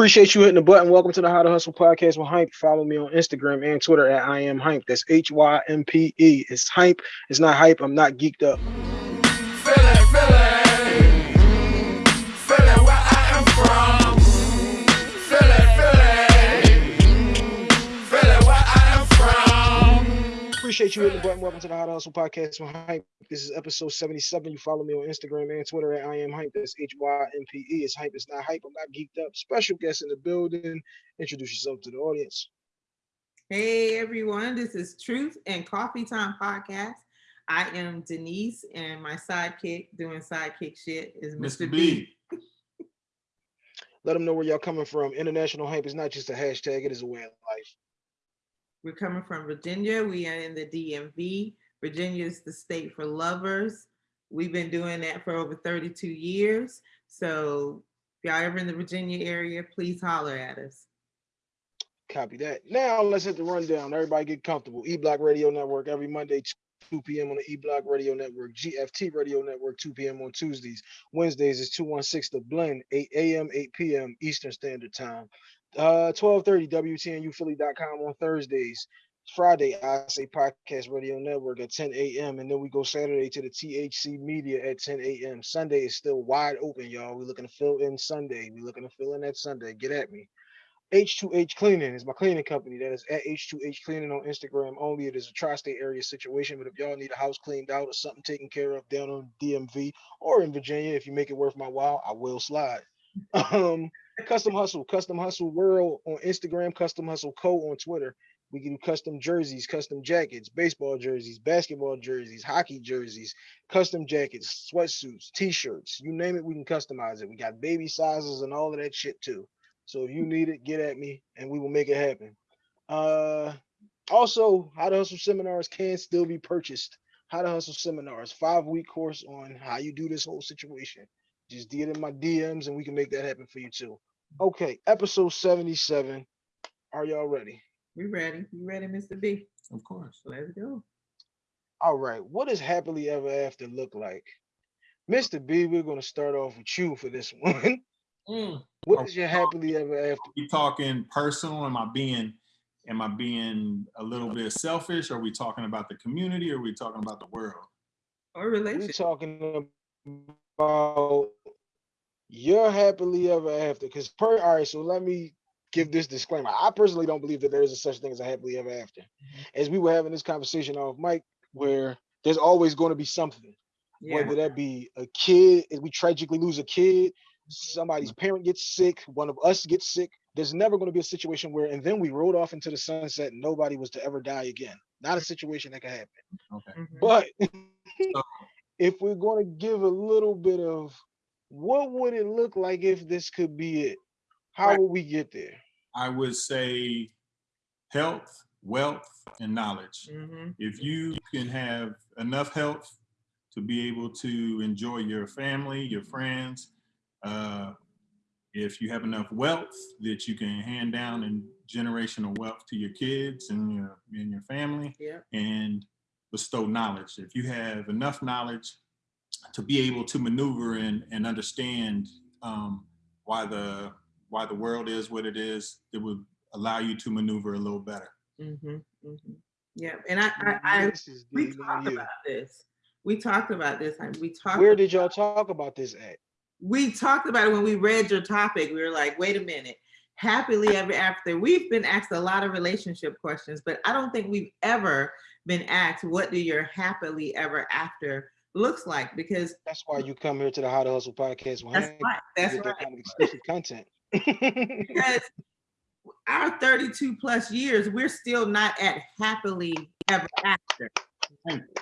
Appreciate you hitting the button. Welcome to the How to Hustle podcast with Hympe. Follow me on Instagram and Twitter at I am Hympe. That's H Y M P E. It's Hympe. It's not hype. I'm not geeked up. Appreciate you hitting the button. Welcome to the Hot Hustle podcast with Hympe. This is episode 77. You follow me on Instagram and Twitter at I am Hympe. That's H Y M P E. It's Hympe. It's not hype. I'm not geeked up. Special guest in the building. Introduce yourself to the audience. Hey everyone, this is Truth and Coffee Time podcast. I am Denise, and my sidekick doing sidekick shit is Mr. Mr. B. Let them know where y'all coming from. International hype is not just a hashtag, it is a way of life. We're coming from Virginia. We are in the DMV. Virginia is the state for lovers. We've been doing that for over 32 years. So if y'all ever in the Virginia area, please holler at us. Copy that. Now let's hit the rundown. Everybody get comfortable. E Block Radio Network every Monday, 2 p.m. on the E Block Radio Network. GFT Radio Network, 2 p.m. on Tuesdays. Wednesdays is 216 The Blend, 8 a.m., 8 p.m. Eastern Standard Time. Uh, 1230 WTNUphilly.com on Thursdays. Friday, I say Podcast Radio Network at 10 a.m. And then we go Saturday to the THC Media at 10 a.m. Sunday is still wide open, y'all. We're looking to fill in Sunday. We're looking to fill in that Sunday. Get at me. H2H Cleaning is my cleaning company. That is at H2H Cleaning on Instagram only. It is a tri-state area situation, but if y'all need a house cleaned out or something taken care of down on DMV or in Virginia, if you make it worth my while, I will slide. Um, Custom Hustle, Custom Hustle World on Instagram, Custom Hustle Co on Twitter. We can do custom jerseys, custom jackets, baseball jerseys, basketball jerseys, hockey jerseys, custom jackets, sweatsuits, t-shirts, you name it, we can customize it. We got baby sizes and all of that shit too. So if you need it, get at me and we will make it happen. Uh also, how to hustle seminars can still be purchased. How to hustle seminars, five week course on how you do this whole situation. Just get in my DMs and we can make that happen for you too. Okay, episode 77. Are y'all ready? We ready? You ready, Mr. B? Of course. Let's go. All right, what does happily ever after look like? Mr. B, we're gonna start off with you for this one. Mm. What is your happily ever after? We talking personal? Am I being am I being a little bit selfish? Are we talking about the community or are we talking about the world? Or We relationship. talking about your happily ever after. Because per all right, so let me give this disclaimer. I personally don't believe that there is a such thing as a happily ever after. As we were having this conversation off mic, where there's always going to be something. Yeah. whether that be a kid, if we tragically lose a kid, somebody's parent gets sick, one of us gets sick. There's never going to be a situation where, and then we rode off into the sunset and nobody was to ever die again. Not a situation that can happen. Okay. Mhm. But So- if we're going to give a little bit of what would it look like if this could be it? How Right. would we get there? I would say health, wealth, and knowledge. Mhm. If you can have enough health to be able to enjoy your family, your friends, uh, if you have enough wealth that you can hand down in generational wealth to your kids and your and your family, Yeah. and bestow knowledge. If you have enough knowledge to be able to maneuver and, and understand um, why the why the world is what it is, it would allow you to maneuver a little better. Mhm. Mhm. Yeah. And I, I, I This is we talked about this. We talked about this. We talked. Where did y'all talk about this at? we talked about it when we read your topic. We were like, wait a minute. Happily ever after. We've been asked a lot of relationship questions, but I don't think we've ever been asked, what do your happily ever after looks like? Because That's why you come here to the How to Hustle podcast. that's right. That's get that right. kind of exclusive content. Because our 32 plus years, we're still not at happily ever after.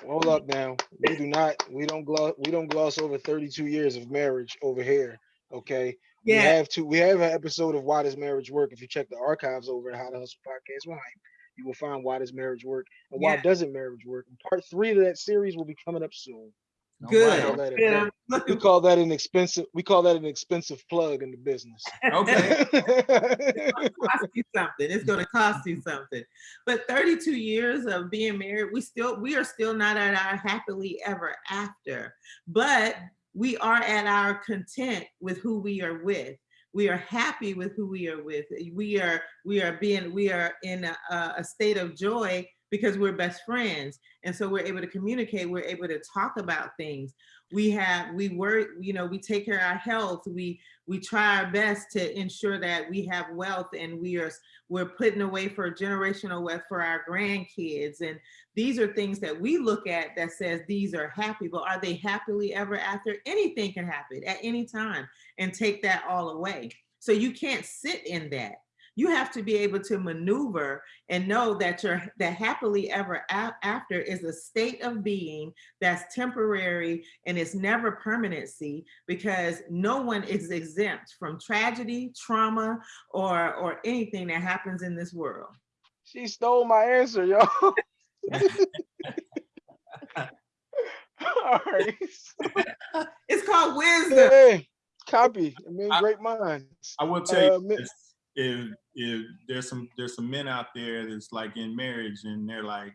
Hold up now. We do not, we don't gloss, we don't gloss over 32 years of marriage over here. Okay. Yeah. We have to, we have an episode of Why Does Marriage Work? If you check the archives over at How to Hustle Podcast Hympe, you will find why does marriage work and why Yeah. doesn't marriage work. And part three of that series will be coming up soon. Oh, Good. I'll right. let it Good. go. I'm We call that an expensive, we call that an expensive plug in the business. Okay. cost you something. It's going to cost you something. But 32 years of being married, we still we are still not at our happily ever after. But we are at our content with who we are with. We are happy with who we are with. We are we are being we are in a, a state of joy because we're best friends, and so we're able to communicate. We're able to talk about things. We have we work. You know, we take care of our health. We we try our best to ensure that we have wealth, and we are we're putting away for generational wealth for our grandkids. And these are things that we look at that says these are happy, but are they happily ever after? Anything can happen at any time and take that all away. So you can't sit in that you have to be able to maneuver and know that you're that happily ever after is a state of being that's temporary and it's never permanency because no one is exempt from tragedy, trauma, or or anything that happens in this world. She stole my answer, yo. All right. it's called wisdom. Hey, copy. I mean, great minds. I will tell you, uh, if if there's some there's some men out there that's like in marriage and they're like,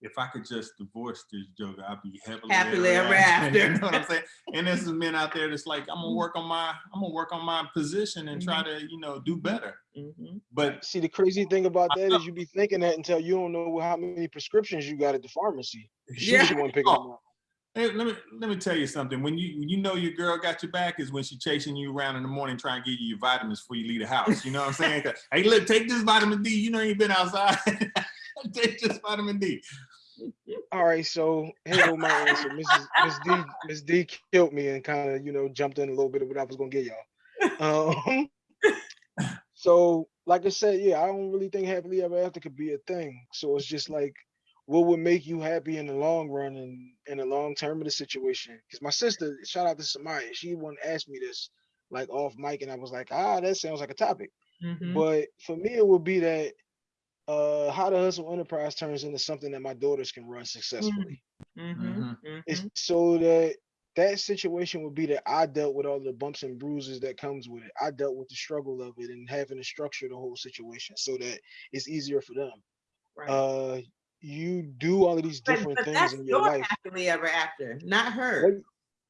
if I could just divorce this joker, I'd be happily, happily ever after. you know what I'm saying? And there's some men out there that's like, I'm gonna mm-hmm. work on my I'm gonna work on my position and mm -hmm. try to you know do better. Mm -hmm. But see, the crazy thing about that is you be thinking that until you don't know how many prescriptions you got at the pharmacy. She's yeah. the one picking oh. them up. Hey, let me let me tell you something. When you when you know your girl got your back is when she chasing you around in the morning trying to give you your vitamins before you leave the house. You know what I'm saying? hey, look, take this vitamin D. You know you've been outside. take this vitamin D. All right, so here go my answer. Mrs. Miss D Miss D killed me and kind of you know jumped in a little bit of what I was gonna get y'all. Um, so like I said, yeah, I don't really think happily ever after could be a thing. So it's just like what would make you happy in the long run and in the long term of the situation? Because my sister, shout out to Samaya, she wouldn't ask me this like off mic, and I was like, ah, that sounds like a topic. Mm -hmm. But for me, it would be that uh how the hustle enterprise turns into something that my daughters can run successfully. Mm -hmm. Mm -hmm. It's so that that situation would be that I dealt with all the bumps and bruises that comes with it. I dealt with the struggle of it and having to structure the whole situation so that it's easier for them. Right. Uh you do all of these different but, but things in your, your life. Happily ever after, not her.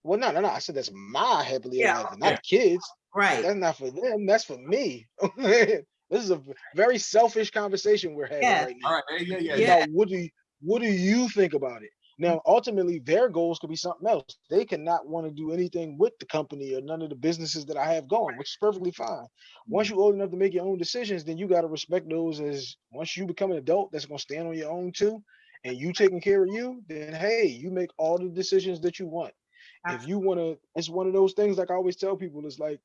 Well, no, no, no. I said that's my happily yeah, ever after, not yeah. kids. Right. That's not for them. That's for me. this is a very selfish conversation we're having right now. All right. Yeah, yeah, yeah. Now, what do you, what do you think about it? Now, ultimately, their goals could be something else. They cannot want to do anything with the company or none of the businesses that I have going, which is perfectly fine. Once mm-hmm. you're old enough to make your own decisions, then you got to respect those as once you become an adult that's going to stand on your own too, and you taking care of you, then hey, you make all the decisions that you want. If you want to, it's one of those things like I always tell people, it's like,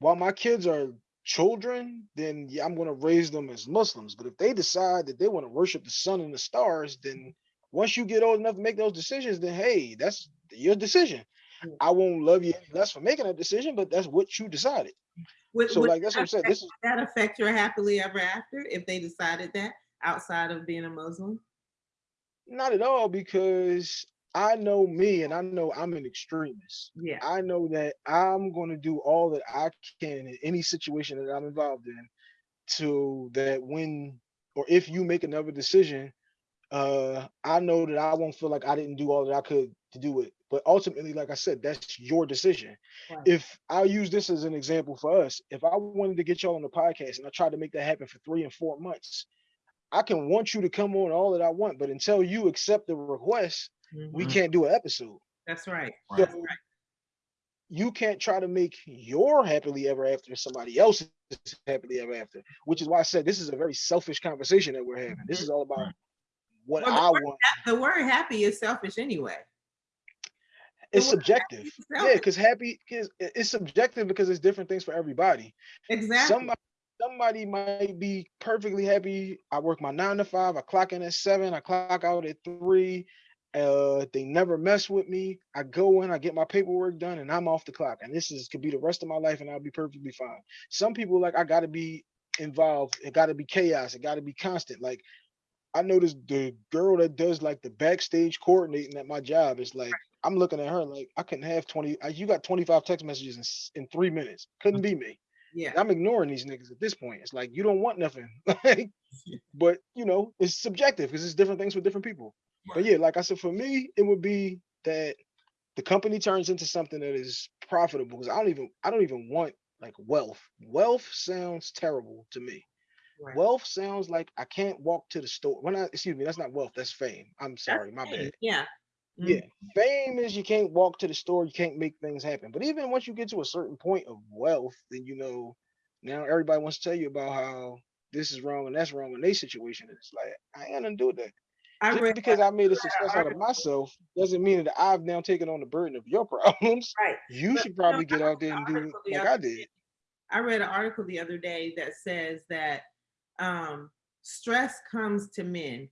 while my kids are children, then yeah, I'm going to raise them as Muslims. But if they decide that they want to worship the sun and the stars, then once you get old enough to make those decisions, then hey, that's your decision. I won't love you any less for making a decision, but that's what you decided. Would, so, would like that's what I'm saying. This is that affect your happily ever after if they decided that outside of being a Muslim? Not at all, because I know me and I know I'm an extremist. Yeah. I know that I'm going to do all that I can in any situation that I'm involved in to that when or if you make another decision uh, I know that I won't feel like I didn't do all that I could to do it. But ultimately, like I said, that's your decision. Right. If I use this as an example for us, if I wanted to get y'all on the podcast and I tried to make that happen for three and four months, I can want you to come on all that I want, but until you accept the request, mm -hmm. we mm-hmm. can't do an episode. That's right. So That's right. You can't try to make your happily ever after somebody else's happily ever after, which is why I said this is a very selfish conversation that we're having. This is all about what well, I word, want. The word happy is selfish anyway. It's subjective. Yeah, because happy is it's subjective because it's different things for everybody. Exactly. Somebody somebody might be perfectly happy. I work my nine to five, I clock in at seven, I clock out at three. Uh, they never mess with me. I go in, I get my paperwork done, and I'm off the clock. And this is could be the rest of my life, and I'll be perfectly fine. Some people like I gotta be involved, it gotta be chaos, it gotta be constant. Like I noticed the girl that does like the backstage coordinating at my job is like, I'm looking at her like I couldn't have 20. Uh, you got 25 text messages in, in three minutes. Couldn't be me. Yeah. I'm ignoring these niggas at this point. It's like you don't want nothing. but you know, it's subjective because it's different things for different people. Right. But yeah, like I said, for me, it would be that the company turns into something that is profitable because I don't even I don't even want like wealth. Wealth sounds terrible to me. Right. Wealth sounds like I can't walk to the store. When I excuse me, that's not wealth, that's fame. I'm That's sorry, my fame, bad. Yeah. Mhm. Yeah, fame is you can't walk to the store, you can't make things happen. But even once you get to a certain point of wealth, then you know now everybody wants to tell you about how this is wrong and that's wrong in their situation. And it's like I ain't to do that. I Just read because I made a success out of myself doesn't mean that I've now taken on the burden of your problems. right. You But, should you know, probably get out there and do like I did. I read an article the other day that says that um, stress comes to men,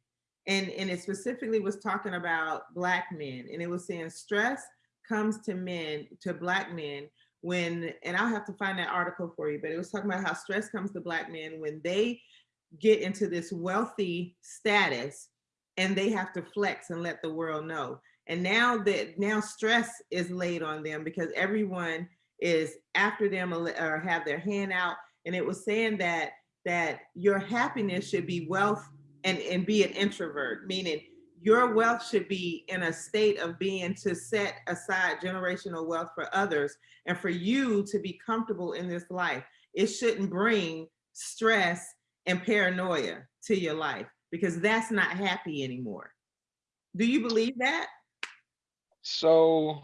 and and it specifically was talking about black men, and it was saying stress comes to men, to black men when, and I'll have to find that article for you, but it was talking about how stress comes to black men when they get into this wealthy status and they have to flex and let the world know. And now that now stress is laid on them because everyone is after them or or have their hand out. And it was saying that that your happiness should be wealth and, and be an introvert, meaning your wealth should be in a state of being to set aside generational wealth for others and for you to be comfortable in this life. It shouldn't bring stress and paranoia to your life because that's not happy anymore. Do you believe that? So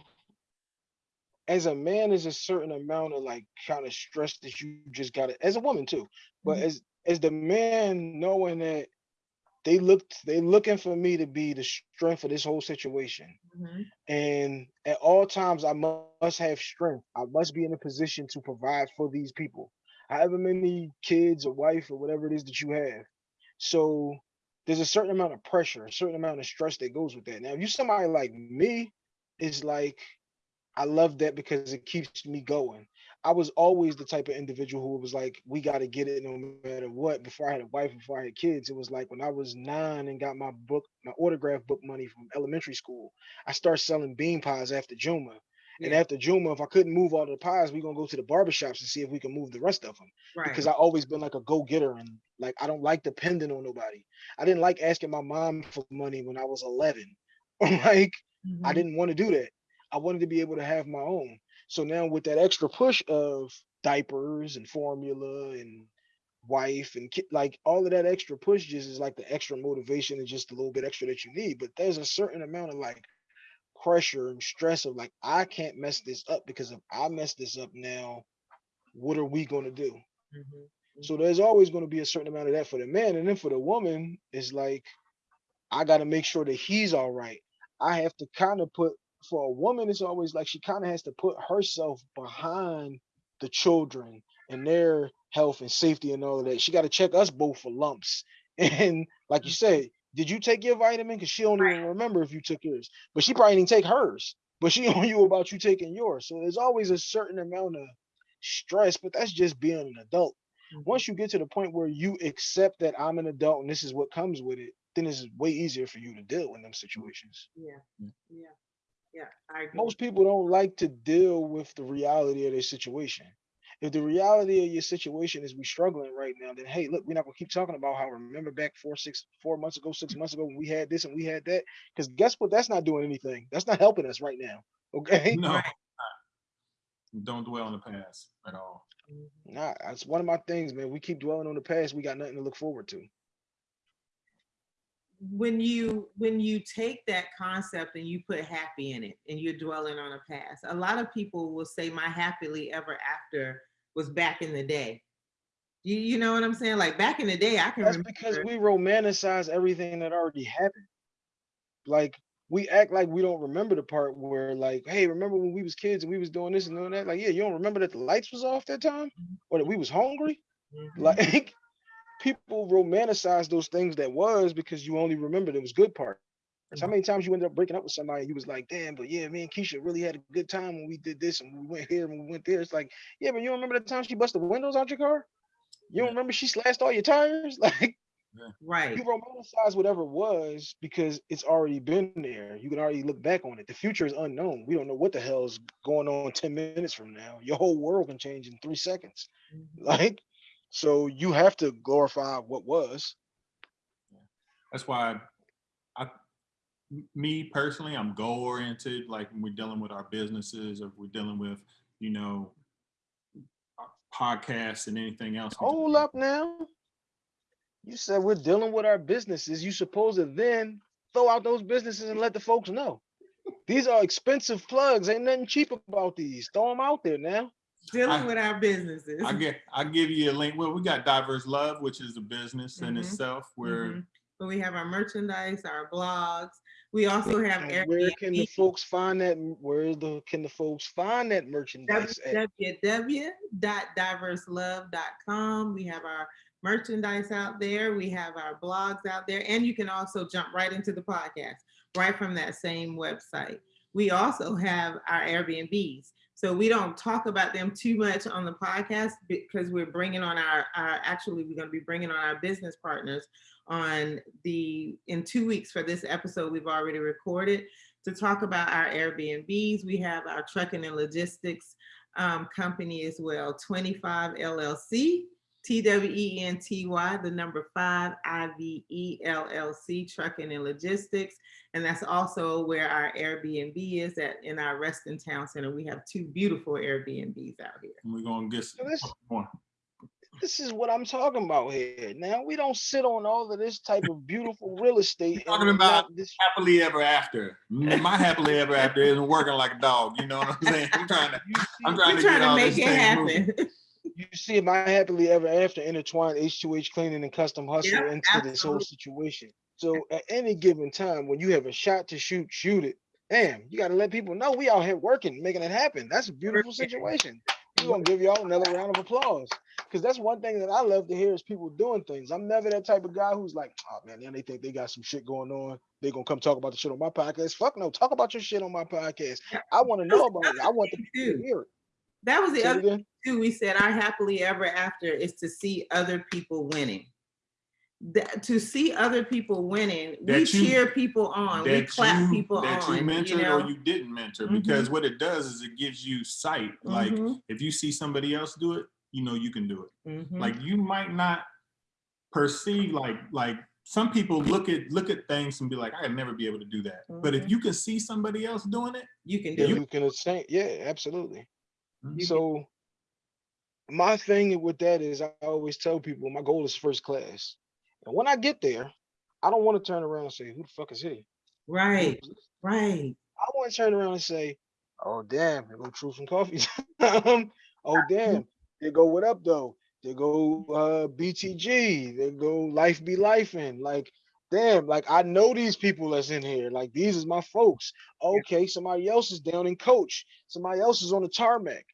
as a man, there's a certain amount of like kind of stress that you just gotta as a woman too. But Mhm. as as the man knowing that they looked they looking for me to be the strength of this whole situation. Mhm. And at all times I must have strength. I must be in a position to provide for these people. However many kids or wife or whatever it is that you have. So there's a certain amount of pressure, a certain amount of stress that goes with that. Now, if you somebody like me, it's like I love that because it keeps me going. I was always the type of individual who was like, we got to get it no matter what. Before I had a wife, before I had kids, it was like when I was nine and got my book, my autograph book money from elementary school, I started selling bean pies after Juma. And after Juma, if I couldn't move all the pies, we're gonna go to the barbershops and see if we can move the rest of them. Right. Because I always been like a go-getter and like I don't like depending on nobody. I didn't like asking my mom for money when I was 11. like I Mhm. didn't want to do that. I wanted to be able to have my own. So now with that extra push of diapers and formula and wife and kid, like all of that extra push just is like the extra motivation and just a little bit extra that you need. But there's a certain amount of like pressure and stress of like, I can't mess this up because if I mess this up now, what are we gonna do? Mhm. So there's always going to be a certain amount of that for the man, and then for the woman, it's like I got to make sure that he's all right. I have to kind of put for a woman, it's always like she kind of has to put herself behind the children and their health and safety and all of that. She got to check us both for lumps. And like you said, did you take your vitamin? Because she don't even remember if you took yours, but she probably didn't take hers. But she on you about you taking yours. So there's always a certain amount of stress, but that's just being an adult Mhm. once you get to the point where you accept that I'm an adult and this is what comes with it, then it's way easier for you to deal in them situations. Yeah. Mm. Yeah. Yeah. I agree. Most people don't like to deal with the reality of their situation. If the reality of your situation is we're struggling right now, then hey, look, we're not gonna keep talking about how remember back four, six, four months ago, six months ago when we had this and we had that. Because guess what? That's not doing anything. That's not helping us right now. Okay. No. Don't dwell on the past at all. Nah, that's one of my things, man. We keep dwelling on the past, we got nothing to look forward to. When you when you take that concept and you put happy in it and you're dwelling on a past a lot of people will say my happily ever after was back in the day you, you know what i'm saying like back in the day i can That's remember because we romanticize everything that already happened. Like we act like we don't remember the part where like, hey, remember when we was kids and we was doing this and doing that? Like, yeah, you don't remember that the lights was off that time or that we was hungry? Mhm. Like people romanticize those things that was because you only remember those good parts. How many times you ended up breaking up with somebody and you was like, damn, but yeah, me and Keisha really had a good time when we did this and we went here and we went there. It's like, yeah, but you remember the time she busted the windows out your car? You don't Yeah. remember she slashed all your tires? Like right you romanticize whatever was because it's already been there. You can already look back on it. The future is unknown. We don't know what the hell's going on 10 minutes from now. Your whole world can change in three seconds. Mhm. Like, so you have to glorify what was. That's why I, me personally, I'm goal oriented. Like when we're dealing with our businesses, or if we're dealing with, you know, uh, podcasts and anything else. Hold up now. You said we're dealing with our businesses. You supposed to then throw out those businesses and let the folks know. These are expensive plugs. Ain't nothing cheap about these. Throw them out there now. Dealing I- with our businesses. I get, I give you a link. Well, we got Diverse Love, which is a business in Mhm. itself where Mhm. But we have our merchandise, our blogs. We also have And where can the folks find that? Where the can the folks find that merchandise at? www.diverselove.com. We have our merchandise out there. We have our blogs out there, and you can also jump right into the podcast right from that same website. We also have our Airbnbs. So we don't talk about them too much on the podcast because we're bringing on our, our actually, we're going to be bringing on our business partners on the, in two weeks for this episode we've already recorded to talk about our Airbnbs. We have our trucking and logistics um, company as well, 25 LLC, T-W-E-N-T-Y, the number five, I-V-E-L-L-C, trucking and logistics. And that's also where our Airbnb is at in our Reston Town Center. We have two beautiful Airbnbs out here. we're gonna get So this- some more. This is what I'm talking about here. Now we don't sit on all of this type of beautiful real estate. Talking about this- Happily ever after. Mm, my happily ever after isn't working like a dog. You know what I'm saying? I'm trying to, I'm trying to trying get to all make this it thing moving. You see my happily ever after intertwined H2H cleaning and custom hustle Yep, into this whole situation. So at any given time, when you have a shot to shoot, shoot it. Damn, you gotta let people know we out here working, making it happen. That's a beautiful situation. We're gonna give y'all another round of applause. Cause that's one thing that I love to hear is people doing things. I'm never that type of guy who's like, oh man, then they think they got some shit going on. They're gonna come talk about the shit on my podcast. Fuck no, talk about your shit on my podcast. I want to know about it. I want the people to hear it. That was the other. Too, we said our happily ever after is to see other people winning. That, to see other people winning, we you- cheer people on, we that clap you, people that on. you mentored know? or you didn't mentor, Mhm. because what it does is it gives you sight. Like Mhm, if you see somebody else do it, you know you can do it. mhm. Like you might not perceive like like some people look at look at things and be like, I could never be able to do that. But if Mhm. you can see somebody else doing it, you can Yeah, do it. you can say, yeah, absolutely. You can- So my thing with that is I always tell people my goal is first class. And when I get there, I don't want to turn around and say, who the fuck is he? Right, right. I want to turn around and say, oh damn, there go Truth and Coffee. Um, oh damn, there go what up though? They go uh BTG, they go Life Be Life in. Like, damn, like I know these people that's in here. Like these is my folks. Okay, somebody else is down in coach, somebody else is on the tarmac.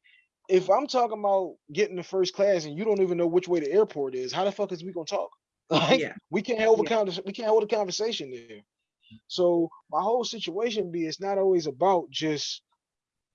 If I'm talking about getting the first class and you don't even know which way the airport is, how the fuck is we gonna talk? Like Yeah. we can't hold a Yeah. convers- we can't hold a conversation there. So my whole situation be it's not always about just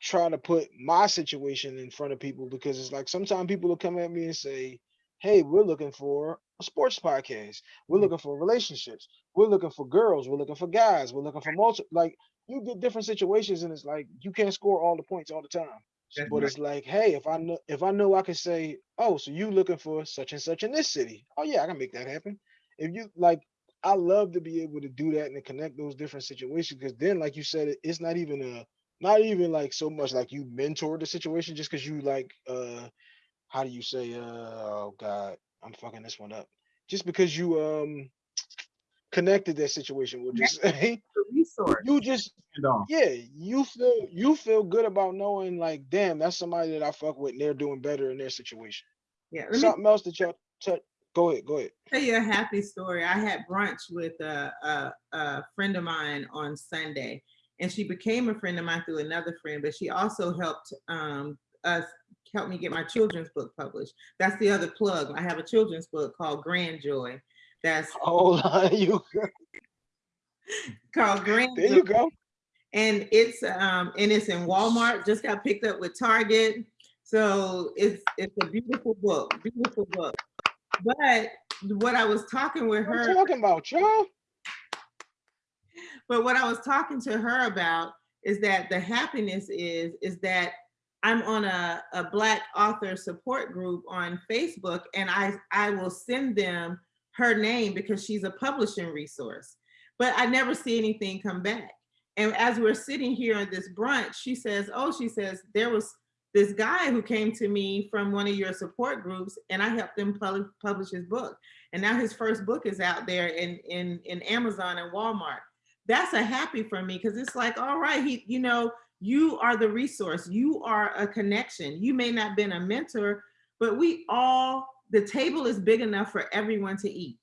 trying to put my situation in front of people because it's like sometimes people will come at me and say, Hey, we're looking for a sports podcast. We're Mhm. looking for relationships. We're looking for girls. We're looking for guys. We're looking for multi like you get different situations and it's like you can't score all the points all the time. That's But right. it's like, hey, if I know if I know I can say, oh, so you looking for such and such in this city. Oh yeah, I can make that happen. If you like, I love to be able to do that and to connect those different situations because then, like you said, it's not even a not even like so much like you mentor the situation just because you like uh how do you say uh oh god, I'm fucking this one up. Just because you um connected that situation, we'll just say resource. you just yeah, you feel you feel good about knowing like, damn, that's somebody that I fuck with and they're doing better in their situation. Yeah, let me Something else that y'all touch. Go ahead, go ahead. tell you a happy story. I had brunch with a, a, a friend of mine on Sunday, and she became a friend of mine through another friend, but she also helped um, us help me get my children's book published. That's the other plug. I have a children's book called Grand Joy. That's on, you called Grand There you go. and it's um and it's in Walmart. Just got picked up with Target, so it's it's a beautiful book, beautiful book. But what I was talking with What her, I'm talking about, y'all. but what I was talking to her about is that the happiness is is that I'm on a, a black author support group on Facebook and I I will send them her name because she's a publishing resource. But I never see anything come back. And as we're sitting here at this brunch, she says, "Oh, she says there was this guy who came to me from one of your support groups and I helped him pub- publish his book. And now his first book is out there in, in, in Amazon and Walmart. That's a happy for me because it's like, all right, he, you know, you are the resource. You are a connection. You may not been a mentor, but we all, the table is big enough for everyone to eat.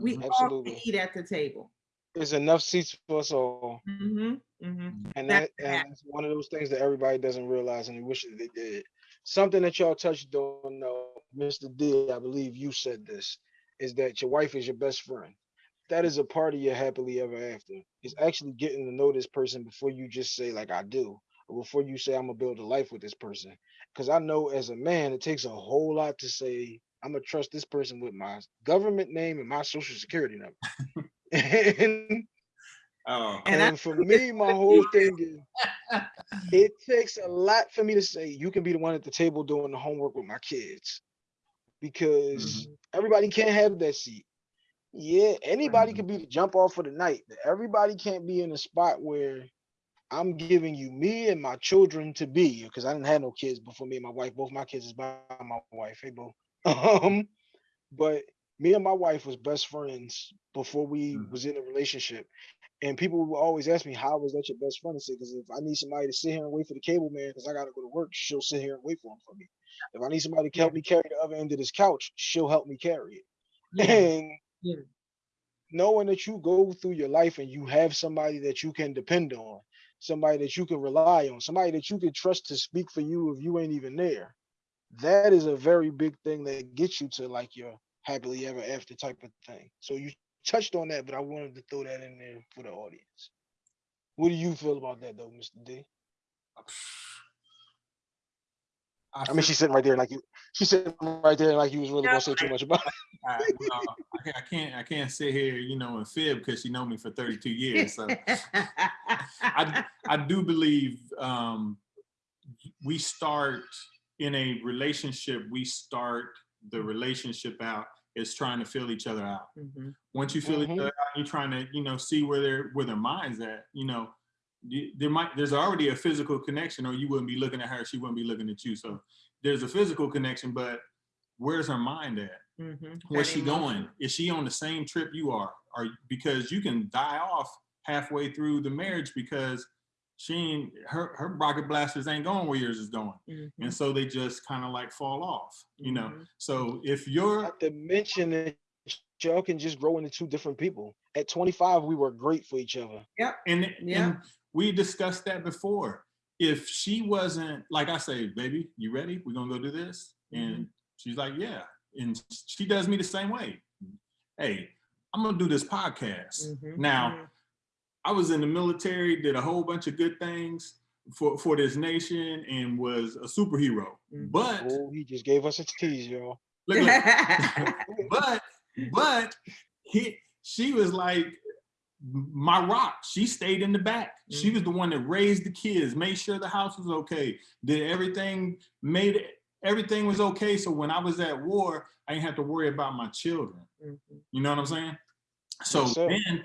We Mhm. all can eat at the table. There's enough seats for us all. hmm hmm And That's that the and it's one of those things that everybody doesn't realize and they wish that they did. Something that y'all touched on, though, Mr. D, I believe you said this, is that your wife is your best friend. That is a part of your happily ever after. It's actually getting to know this person before you just say like I do, or before you say I'm gonna build a life with this person. Because I know as a man, it takes a whole lot to say I'm gonna trust this person with my government name and my social security number. and Oh, And I and for me, my whole thing is it takes a lot for me to say you can be the one at the table doing the homework with my kids because everybody can't have that seat. Yeah, anybody Mhm. can be the jump off for the night. but Everybody can't be in a spot where I'm giving you me and my children to be because I didn't have no kids before me and my wife. Both my kids is by my wife. Hey, boo. Um, but me and my wife was best friends before we Mhm. was in a relationship. And people will always ask me, how was that your best friend? I say, because if I need somebody to sit here and wait for the cable man, because I got to go to work, she'll sit here and wait for him for me. If I need somebody to help me carry the other end of this couch, she'll help me carry it. Yeah. And Yeah. knowing that you go through your life and you have somebody that you can depend on, somebody that you can rely on, somebody that you can trust to speak for you if you ain't even there, that is a very big thing that gets you to like your happily ever after type of thing. So you touched on that, but I wanted to throw that in there for the audience. What do you feel about that though, Mr. D? I mean, she's sitting right there like you. She's sitting right there like you was really Yeah, gonna say too much about it. I, well, I can't, I can't sit here, you know, and fib because she know me for 32 years. So I, I do believe um, we start in a relationship. We start the relationship out is trying to fill each other out. Mhm. Once you fill Mhm. each other out, you're trying to, you know, see where their where their minds at. You know, there might there's already a physical connection, or you wouldn't be looking at her. She wouldn't be looking at you. So there's a physical connection, but where's her mind at? Mhm. Where's she going? Is she on the same trip you are? Or because you can die off halfway through the marriage because she ain't her her rocket blasters ain't going where yours is going. Mhm. And so they just kind of like fall off, you know. Mhm. So if you're Not to mention that y'all can just grow into two different people. At 25, we were great for each other. yeah and, Yeah. and we discussed that before. If she wasn't like I say, baby, you ready? We're gonna go do this. And she's like, yeah. And she does me the same way. Hey, I'm gonna do this podcast. Mhm. Now. I was in the military, did a whole bunch of good things for, for this nation and was a superhero. Mhm. But Oh, he just gave us a tease, y'all. look, look, but but he she was like my rock. She stayed in the back. She was the one that raised the kids, made sure the house was okay, did everything, made it, everything was okay. So when I was at war, I didn't have to worry about my children. Mhm. You know what I'm saying? So Yes, then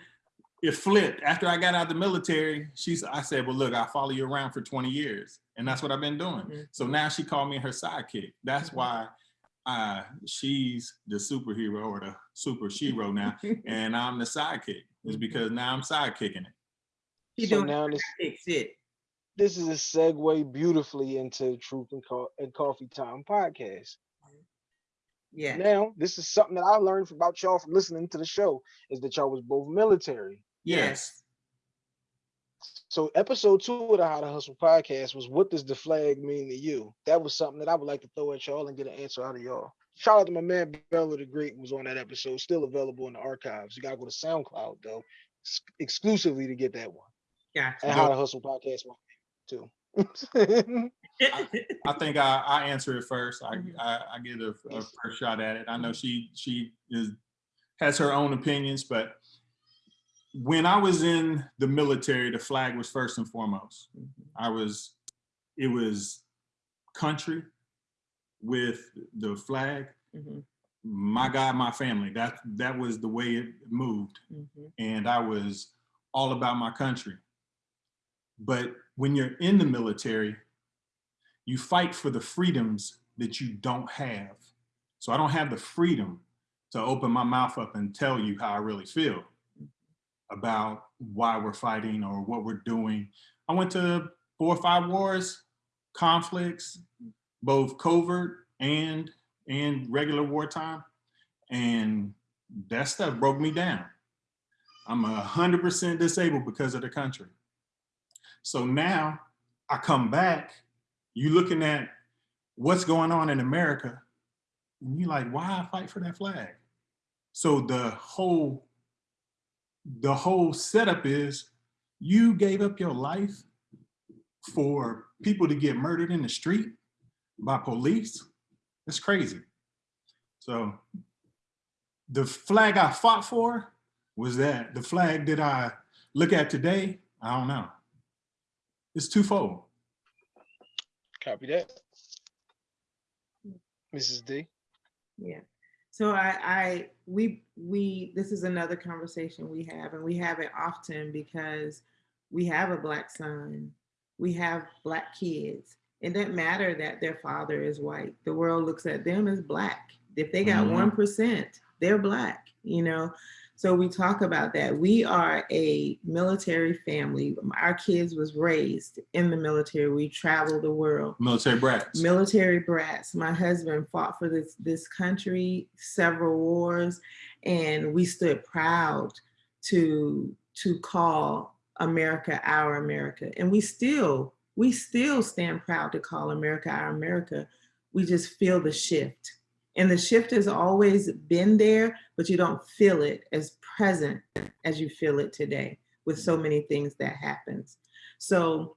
it flipped. After I got out of the military, she's I said, Well, look, I follow you around for 20 years. And that's what I've been doing. Mhm. So now she called me her sidekick. That's Mhm. why uh, she's the superhero or the super shero now, and I'm the sidekick. Is Mhm. because now I'm sidekicking it. She so doing now this big shit. this is a segue beautifully into Truth and, Co- and Coffee Time podcast. Yeah. Now, this is something that I learned about y'all from listening to the show is that y'all was both military. Yes. So episode two of the How to Hustle podcast was what does the flag mean to you? That was something that I would like to throw at y'all and get an answer out of y'all. Shout out to my man Bella the Great was on that episode, still available in the archives. You gotta go to SoundCloud though, exclusively to get that one. And How to Hustle podcast one too. I think I, I answer it first. I, Mhm. I, I get a, a first shot at it. I know she she is has her own opinions, but when I was in the military, the flag was first and foremost. Mhm. I was, it was country with the flag. Mhm. My God, my family. That that was the way it moved, Mhm. and I was all about my country. But when you're in the military, you fight for the freedoms that you don't have. So I don't have the freedom to open my mouth up and tell you how I really feel about why we're fighting or what we're doing. I went to four or five wars, conflicts, both covert and and regular wartime. And that stuff broke me down. I'm a hundred percent disabled because of the country. So now I come back, you looking at what's going on in America, and you're like, why I fight for that flag? So the whole, the whole setup is you gave up your life for people to get murdered in the street by police. It's crazy. So the flag I fought for was that the flag that I look at today, I don't know. It's twofold. Copy that. Mrs. D. Yeah. So I, I, we, we, this is another conversation we have and we have it often because we have a black son, we have black kids. It doesn't matter that their father is white. The world looks at them as black. If they got Mhm. one they're black, you know? So we talk about that. We are a military family. Our kids was raised in the military. We travel the world Military brats. military brats. My husband fought for this this country, several wars, and we stood proud to to call America our America. And we still we still stand proud to call America our America. We just feel the shift. And the shift has always been there, but you don't feel it as present as you feel it today with so many things that happens. So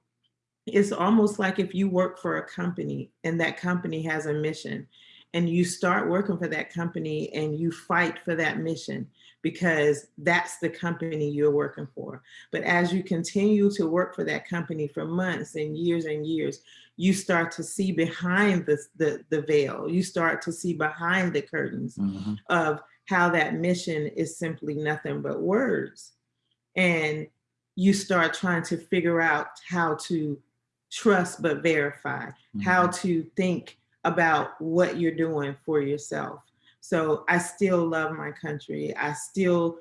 it's almost like if you work for a company and that company has a mission and you start working for that company and you fight for that mission because that's the company you're working for. But as you continue to work for that company for months and years and years, you start to see behind the, the, the veil. You start to see behind the curtains Mhm. of how that mission is simply nothing but words. And you start trying to figure out how to trust but verify, how Mhm. to think about what you're doing for yourself. So I still love my country. I still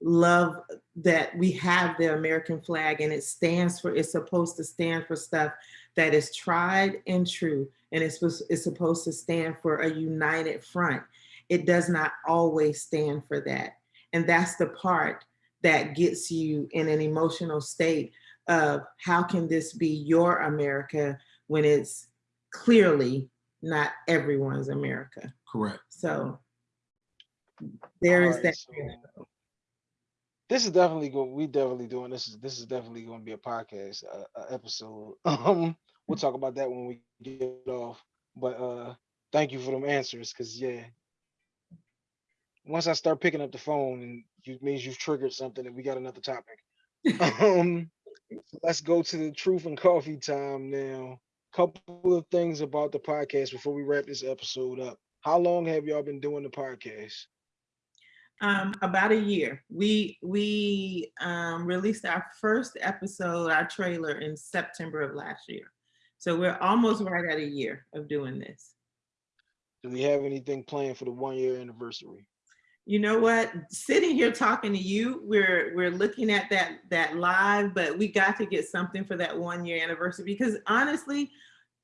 love that we have the American flag and it stands for, it's supposed to stand for stuff that is tried and true. And it's, supposed- it's supposed to stand for a united front. It does not always stand for that. And that's the part that gets you in an emotional state of how can this be your America when it's clearly not everyone's America. Correct. So there is Alright, that. so This is definitely going, we definitely doing, this is, this is definitely going to be a podcast, uh, uh, episode. Um, we'll talk about that when we get off, but, uh, thank you for them answers, cause yeah. Once I start picking up the phone and you means you've triggered something and we got another topic. Um, let's go to the truth and coffee time now. Couple of things about the podcast before we wrap this episode up. How long have y'all been doing the podcast? Um, about a year. We we um, released our first episode, our trailer in September of last year. So we're almost right at a year of doing this. Do we have anything planned for the one year anniversary? You know what? Sitting here talking to you, we're we're looking at that that live, but we got to get something for that one year anniversary because honestly,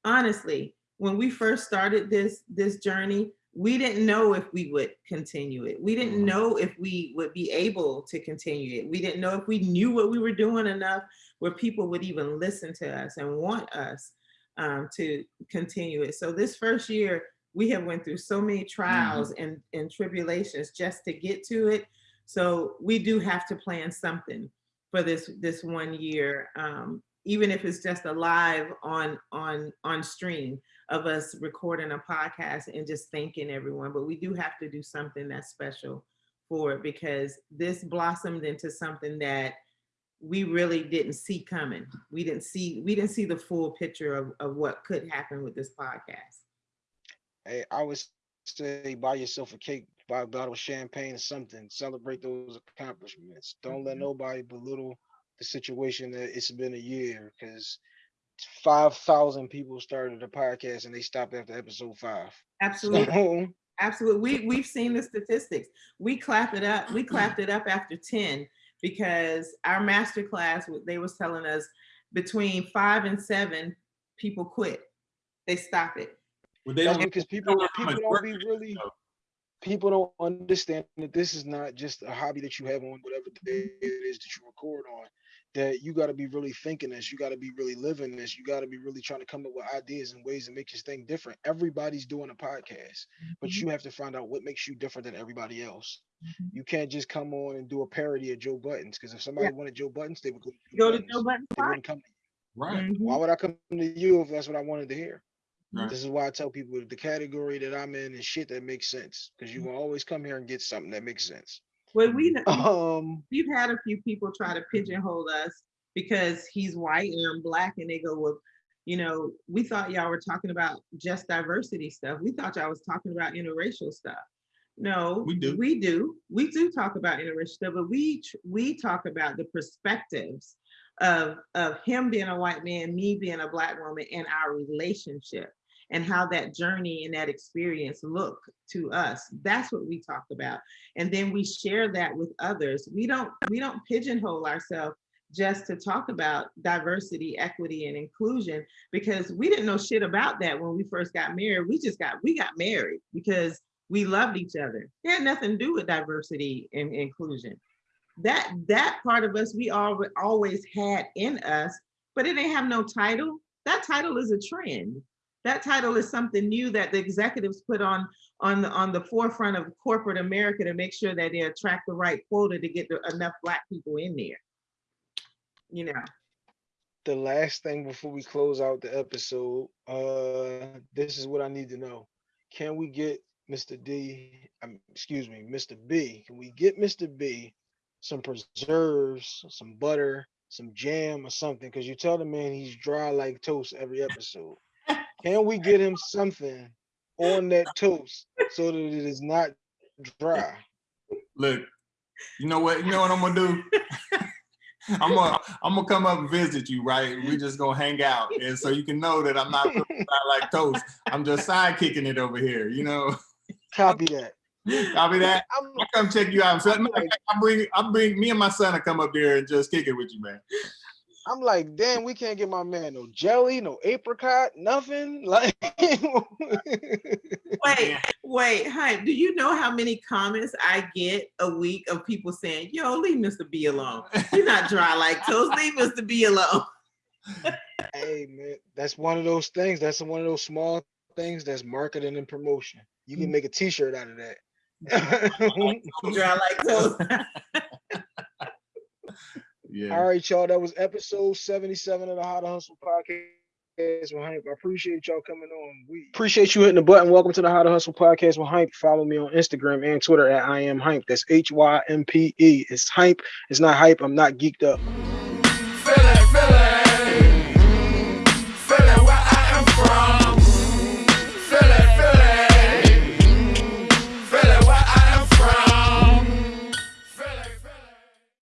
honestly, when we first started this this journey, we didn't know if we would continue it. We didn't Mhm. know if we would be able to continue it. We didn't know if we knew what we were doing enough where people would even listen to us and want us um, to continue it. So this first year, we have went through so many trials and, and tribulations just to get to it. So we do have to plan something for this this one year, um, even if it's just a live on on on stream of us recording a podcast and just thanking everyone. But we do have to do something that's special for it because this blossomed into something that we really didn't see coming. We didn't see we didn't see the full picture of, of what could happen with this podcast. Hey, I would say buy yourself a cake, buy a bottle of champagne or something, celebrate those accomplishments. Don't let Mhm. nobody belittle the situation that it's been a year because five thousand people started a podcast and they stopped after episode five. Absolutely. So, Absolutely. We we've seen the statistics. We clapped it up. We clapped it up after 10 because our master class, they was telling us between five and seven, people quit. They stop it. Well, they don't because people people don't be really people don't understand that this is not just a hobby that you have on whatever day it is that you record on. That you got to be really thinking this, you got to be really living this, you got to be really trying to come up with ideas and ways to make this thing different. Everybody's doing a podcast, but Mhm. you have to find out what makes you different than everybody else. Mhm. You can't just come on and do a parody of Joe Buddens because if somebody wanted Joe Buddens, they would go to Go to Joe Budden's They wouldn't come. Right, Mhm. Why would I come to you if that's what I wanted to hear? right. This is why I tell people the category that I'm in is shit that makes sense because you will always come here and get something that makes sense. Well, we um, we've had a few people try to pigeonhole us because he's white and I'm black, and they go, "Well, you know, we thought y'all were talking about just diversity stuff. We thought y'all was talking about interracial stuff." No, We do. We do. We do talk about interracial stuff, but we we talk about the perspectives of of him being a white man, me being a black woman, and our relationship and how that journey and that experience look to us. That's what we talk about. And then we share that with others. We don't we don't pigeonhole ourselves just to talk about diversity, equity, and inclusion because we didn't know shit about that when we first got married. We just got we got married because we loved each other. It had nothing to do with diversity and inclusion. That that part of us we all always had in us, but it didn't have no title. That title is a trend. That title is something new that the executives put on on the on the forefront of corporate America to make sure that they attract the right quota to get the, enough black people in there. You know, the last thing before we close out the episode, uh, this is what I need to know. Can we get Mr. D, um, excuse me, Mr. B? Can we get Mr. B some preserves, some butter, some jam or something? Because you tell the man he's dry like toast every episode. Can we get him something on that toast so that it is not dry? Look, you know what? You know what I'm gonna do? I'm gonna I'm gonna come up and visit you, right? We just gonna hang out, and so you can know that I'm not like toast. I'm just side kicking it over here, you know. Copy that. Copy that. I'm, I'll come check you out. So, matter of fact, I bring I bring me and my son to come up there and just kick it with you, man. I'm like, damn, we can't get my man no jelly, no apricot, nothing. Like, wait, wait, hi. Do you know how many comments I get a week of people saying, "Yo, leave Mr. B alone. He's not dry like toast. Leave Mr. B alone." hey man, that's one of those things. That's one of those small things that's marketing and promotion. You can mm. make a T-shirt out of that. Dry like toast. Yeah. All right, y'all. That was episode 77 of the How to Hustle podcast. with Hympe. I appreciate y'all coming on. We appreciate you hitting the button. Welcome to the How to Hustle podcast with Hympe. Follow me on Instagram and Twitter at I am Hympe. That's H Y M P E. It's Hympe. It's not hype. I'm not geeked up.